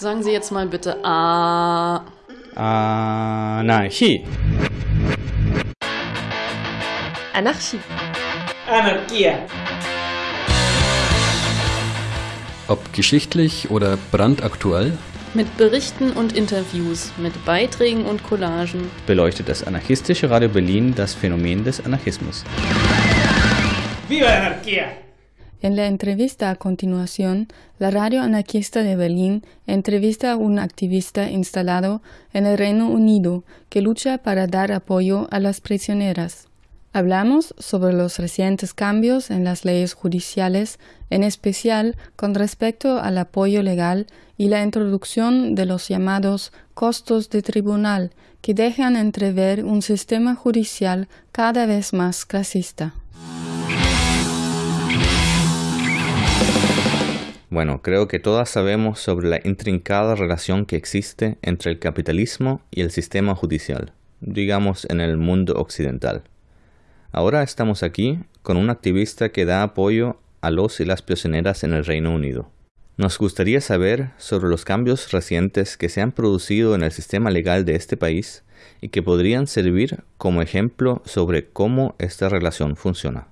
Sagen Sie jetzt mal bitte A. Anarchie. Anarchie. Anarquía. Ob geschichtlich oder brandaktuell, Mit Berichten und Interviews, mit Beiträgen und Collagen. beleuchtet das anarchistische Radio Berlin das Phänomen des Anarchismus. ¡Viva la anarquía! En la entrevista a continuación, la radio anarquista de Berlín entrevista a un activista instalado en el Reino Unido que lucha para dar apoyo a las prisioneras. Hablamos sobre los recientes cambios en las leyes judiciales, en especial con respecto al apoyo legal y la introducción de los llamados costos de tribunal, que dejan entrever un sistema judicial cada vez más clasista. Bueno, creo que todas sabemos sobre la intrincada relación que existe entre el capitalismo y el sistema judicial, digamos en el mundo occidental. Ahora estamos aquí con un activista que da apoyo a los y las prisioneras en el Reino Unido. Nos gustaría saber sobre los cambios recientes que se han producido en el sistema legal de este país y que podrían servir como ejemplo sobre cómo esta relación funciona.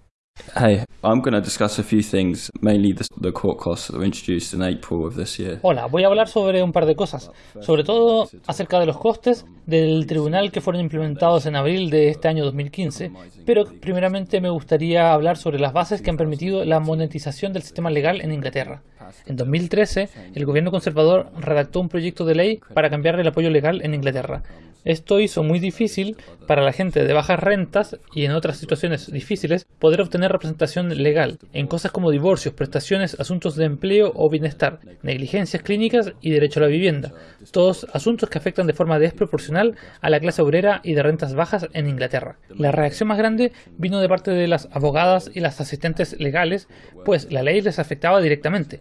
Hey, I'm going to discuss a few things, mainly the, the court costs that were introduced in April of this year. Hola, voy a hablar sobre un par de cosas, sobre todo acerca de los costes del tribunal que fueron implementados en abril de este año 2015, pero primeramente me gustaría hablar sobre las bases que han permitido la monetización del sistema legal en Inglaterra. En 2013, el gobierno conservador redactó un proyecto de ley para cambiar el apoyo legal en Inglaterra. Esto hizo muy difícil para la gente de bajas rentas y en otras situaciones difíciles poder obtener representación legal en cosas como divorcios, prestaciones, asuntos de empleo o bienestar, negligencias clínicas y derecho a la vivienda, todos asuntos que afectan de forma desproporcional a la clase obrera y de rentas bajas en Inglaterra. La reacción más grande vino de parte de las abogadas y las asistentes legales, pues la ley les afectaba directamente.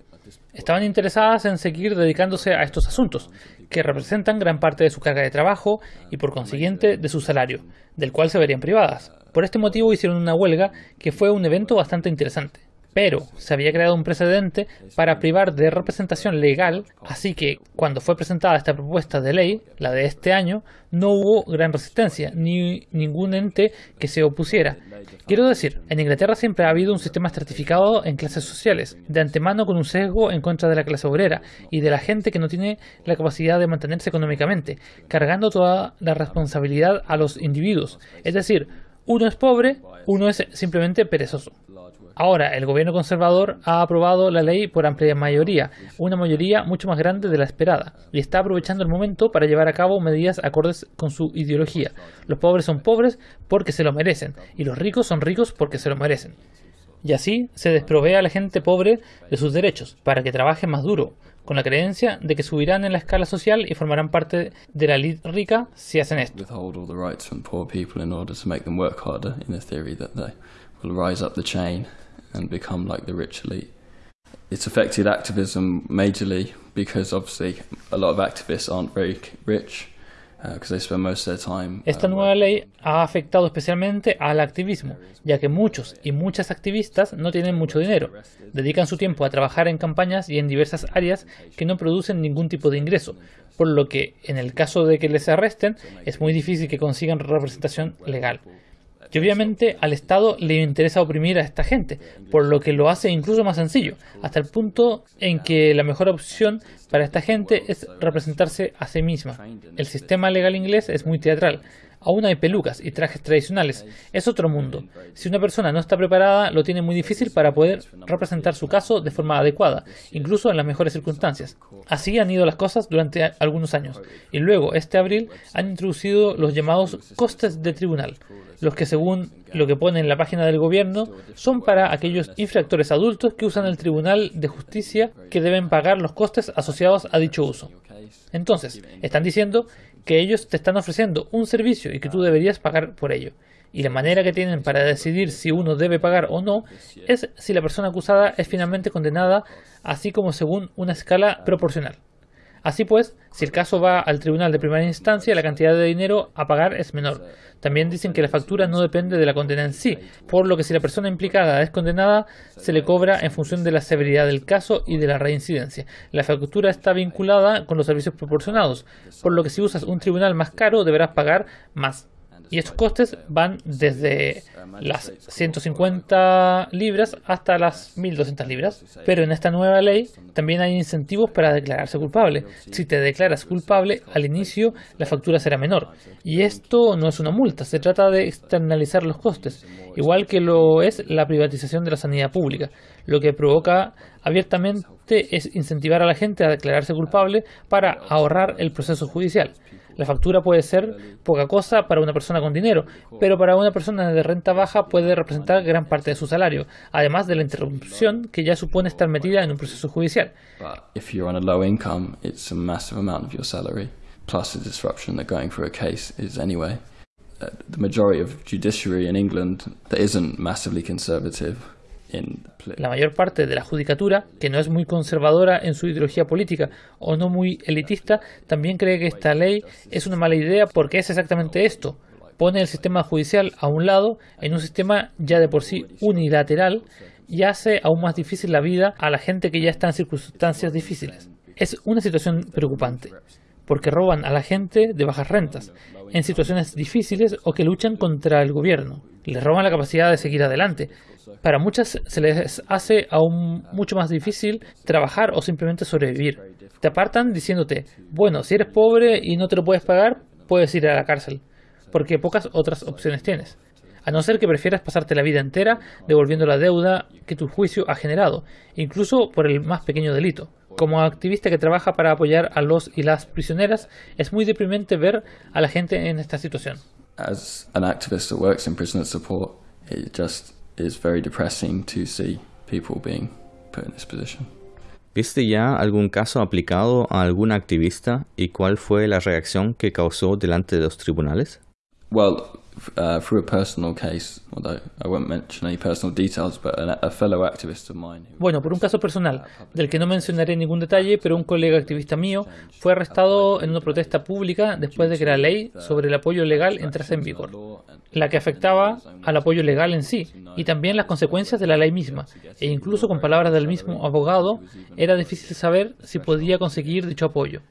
Estaban interesadas en seguir dedicándose a estos asuntos, que representan gran parte de su carga de trabajo y por consiguiente de su salario, del cual se verían privadas. Por este motivo hicieron una huelga que fue un evento bastante interesante. Pero se había creado un precedente para privar de representación legal, así que cuando fue presentada esta propuesta de ley, la de este año, no hubo gran resistencia, ni ningún ente que se opusiera. Quiero decir, en Inglaterra siempre ha habido un sistema estratificado en clases sociales, de antemano con un sesgo en contra de la clase obrera y de la gente que no tiene la capacidad de mantenerse económicamente, cargando toda la responsabilidad a los individuos. Es decir, uno es pobre, uno es simplemente perezoso. Ahora, el gobierno conservador ha aprobado la ley por amplia mayoría, una mayoría mucho más grande de la esperada, y está aprovechando el momento para llevar a cabo medidas acordes con su ideología. Los pobres son pobres porque se lo merecen, y los ricos son ricos porque se lo merecen. Y así se desprovee a la gente pobre de sus derechos, para que trabaje más duro, con la creencia de que subirán en la escala social y formarán parte de la elite rica si hacen esto. Will rise up the chain and become like the rich elite. It's affected activism majorly because obviously a lot of activists aren't very rich because they spend most of their time. uh, Esta nueva ley ha afectado especialmente al activismo, ya que muchos y muchas activistas no tienen mucho dinero, dedican su tiempo a trabajar en campañas y en diversas áreas que no producen ningún tipo de ingreso, por lo que en el caso de que les arresten es muy difícil que consigan representación legal. Y obviamente al Estado le interesa oprimir a esta gente, por lo que lo hace incluso más sencillo, hasta el punto en que la mejor opción para esta gente es representarse a sí misma. El sistema legal inglés es muy teatral. Aún hay pelucas y trajes tradicionales. Es otro mundo. Si una persona no está preparada, lo tiene muy difícil para poder representar su caso de forma adecuada, incluso en las mejores circunstancias. Así han ido las cosas durante algunos años. Y luego, este abril, han introducido los llamados costes de tribunal, los que según lo que pone en la página del gobierno son para aquellos infractores adultos que usan el Tribunal de Justicia que deben pagar los costes asociados a dicho uso. Entonces, están diciendo que ellos te están ofreciendo un servicio y que tú deberías pagar por ello. Y la manera que tienen para decidir si uno debe pagar o no es si la persona acusada es finalmente condenada, así como según una escala proporcional. Así pues, si el caso va al tribunal de primera instancia, la cantidad de dinero a pagar es menor. También dicen que la factura no depende de la condena en sí, por lo que si la persona implicada es condenada, se le cobra en función de la severidad del caso y de la reincidencia. La factura está vinculada con los servicios proporcionados, por lo que si usas un tribunal más caro deberás pagar más. Y estos costes van desde las 150 libras hasta las 1200 libras. Pero en esta nueva ley también hay incentivos para declararse culpable. Si te declaras culpable, al inicio la factura será menor. Y esto no es una multa, se trata de externalizar los costes, igual que lo es la privatización de la sanidad pública. Lo que provoca abiertamente es incentivar a la gente a declararse culpable para ahorrar el proceso judicial. La factura puede ser poca cosa para una persona con dinero, pero para una persona de renta baja puede representar gran parte de su salario, además de la interrupción que ya supone estar metida en un proceso judicial. The majority of judiciary in England isn't massively conservative la mayor parte de la judicatura, que no es muy conservadora en su ideología política o no muy elitista, también cree que esta ley es una mala idea porque es exactamente esto. Pone el sistema judicial a un lado en un sistema ya de por sí unilateral y hace aún más difícil la vida a la gente que ya está en circunstancias difíciles. Es una situación preocupante porque roban a la gente de bajas rentas, en situaciones difíciles o que luchan contra el gobierno. Les roban la capacidad de seguir adelante, para muchas se les hace aún mucho más difícil trabajar o simplemente sobrevivir. Te apartan diciéndote, bueno, si eres pobre y no te lo puedes pagar, puedes ir a la cárcel, porque pocas otras opciones tienes. A no ser que prefieras pasarte la vida entera devolviendo la deuda que tu juicio ha generado, incluso por el más pequeño delito. Como activista que trabaja para apoyar a los y las prisioneras, es muy deprimente ver a la gente en esta situación. As an activist that works in prisoner support, it just is very depressing to see people being put in this position. ¿Viste ya algún caso aplicado a algún activista y cuál fue la reacción que causó delante de los tribunales? Well, uh, through a personal case, although I won't mention any personal details, but a, a fellow activist of mine. Bueno, por un caso personal, del que no mencionaré ningún detalle, pero un colega activista mío fue arrestado en una protesta pública después de que la ley sobre el apoyo legal entrase en vigor, la que afectaba al apoyo legal en sí y también las consecuencias de la ley misma, e incluso con palabras del mismo abogado, era difícil saber si podía conseguir dicho apoyo.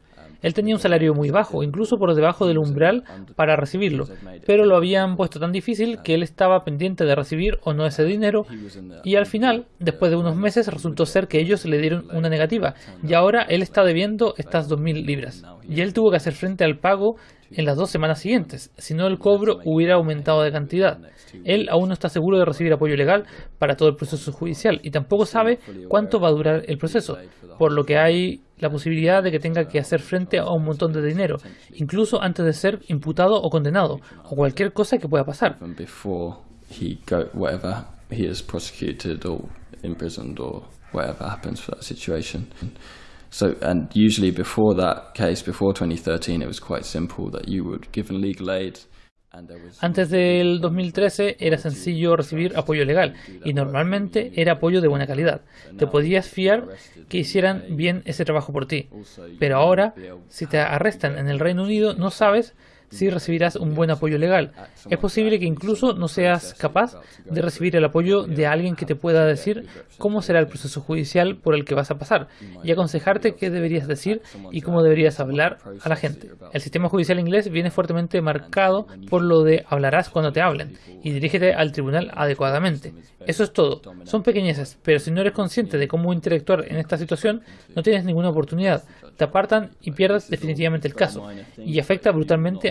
Él tenía un salario muy bajo, incluso por debajo del umbral para recibirlo, pero lo habían puesto tan difícil que él estaba pendiente de recibir o no ese dinero y al final, después de unos meses, resultó ser que ellos le dieron una negativa y ahora él está debiendo estas 2.000 libras y él tuvo que hacer frente al pago en las dos semanas siguientes, si no el cobro hubiera aumentado de cantidad. Él aún no está seguro de recibir apoyo legal para todo el proceso judicial y tampoco sabe cuánto va a durar el proceso, por lo que hay la posibilidad de que tenga que hacer frente a un montón de dinero, incluso antes de ser ymputado o condenado, o cualquier cosa que pueda pasar. So, and usually before that case, before 2013, it was quite simple that you would given legal aid. Antes del 2013 era sencillo recibir apoyo legal y normalmente era apoyo de buena calidad. Te podías fiar que hicieran bien ese trabajo por ti. Pero ahora, si te arrestan en el Reino Unido, no sabes si recibirás un buen apoyo legal. Es posible que incluso no seas capaz de recibir el apoyo de alguien que te pueda decir cómo será el proceso judicial por el que vas a pasar y aconsejarte qué deberías decir y cómo deberías hablar a la gente. El sistema judicial inglés viene fuertemente marcado por lo de hablarás cuando te hablen y dirígete al tribunal adecuadamente. Eso es todo. Son pequeñeces, pero si no eres consciente de cómo interactuar en esta situación, no tienes ninguna oportunidad. Te apartan y pierdes definitivamente el caso y afecta brutalmente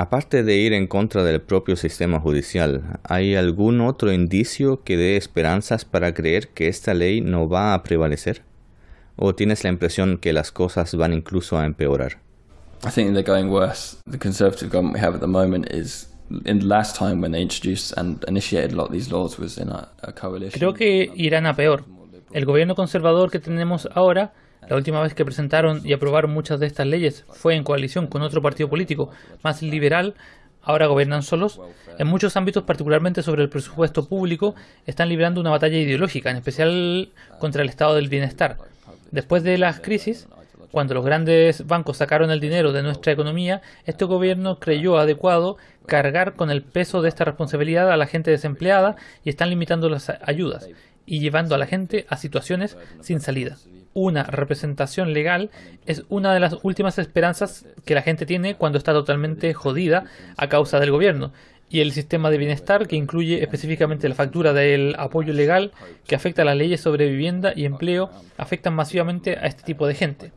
Aparte de ir en contra del propio sistema judicial, ¿hay algún otro indicio que dé esperanzas para creer que esta ley no va a prevalecer? ¿O tienes la impresión que las cosas van incluso a empeorar? I think they're going worse. The conservative government we have at the moment is in the last time when they introduced and initiated a lot of these laws was in a, a coalition. Creo que irán a peor. El gobierno conservador que tenemos ahora, la última vez que presentaron y aprobaron muchas de estas leyes fue en coalición con otro partido político más liberal. Ahora gobiernan solos. En muchos ámbitos, particularmente sobre el presupuesto público, están librando una batalla ideológica, en especial contra el estado del bienestar. Después de las crisis, cuando los grandes bancos sacaron el dinero de nuestra economía, este gobierno creyó adecuado cargar con el peso de esta responsabilidad a la gente desempleada y están limitando las ayudas y llevando a la gente a situaciones sin salida. Una representación legal es una de las últimas esperanzas que la gente tiene cuando está totalmente jodida a causa del gobierno y el sistema de bienestar que incluye específicamente la factura del apoyo legal que afecta a las leyes sobre vivienda y empleo afectan masivamente a este tipo de gente.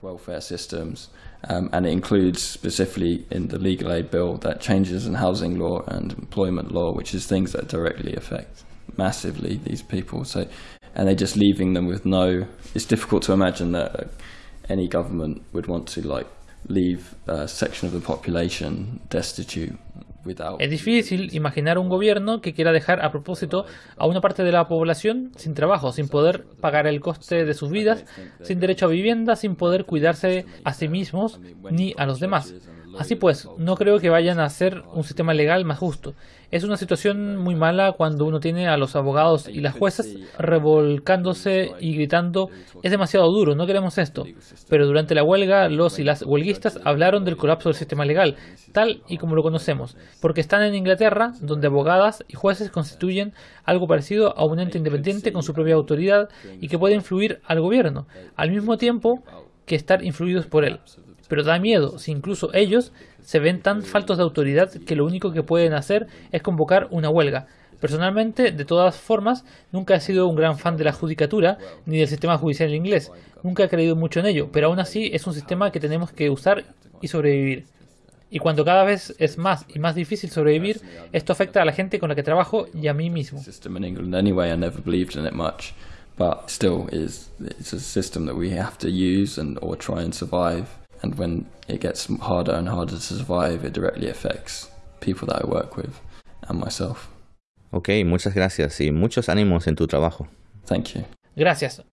Massively these people. So, and they're just leaving them with no. It's difficult to imagine that uh, any government would want to like leave a section of the population destitute without. Es difícil imaginar un gobierno que quiera dejar a propósito a una parte de la población sin trabajo, sin poder pagar el coste de sus vidas, sin derecho a vivienda, sin poder cuidarse a sí mismos ni a los demás. Así pues, no creo que vayan a hacer un sistema legal más justo. Es una situación muy mala cuando uno tiene a los abogados y las juezas revolcándose y gritando, es demasiado duro, no queremos esto. Pero durante la huelga, los y las huelguistas hablaron del colapso del sistema legal, tal y como lo conocemos, porque están en Inglaterra, donde abogadas y jueces constituyen algo parecido a un ente independiente con su propia autoridad y que puede influir al gobierno, al mismo tiempo que estar influidos por él pero da miedo si incluso ellos se ven tan faltos de autoridad que lo único que pueden hacer es convocar una huelga. Personalmente, de todas formas, nunca he sido un gran fan de la judicatura ni del sistema judicial inglés. Nunca he creído mucho en ello, pero aún así es un sistema que tenemos que usar y sobrevivir. Y cuando cada vez es más y más difícil sobrevivir, esto afecta a la gente con la que trabajo y a mí mismo. System in England anyway. I never believed in it much, but still, is it's a system that we have to use and or try and survive. And when it gets harder and harder to survive, it directly affects people that I work with and myself. Ok, muchas gracias y muchos ánimos en tu trabajo. Thank you. Gracias.